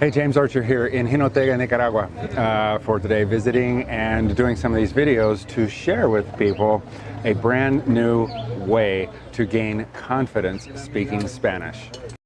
Hey, James Archer here in Jinotega, Nicaragua uh, for today, visiting and doing some of these videos to share with people a brand new way to gain confidence speaking Spanish.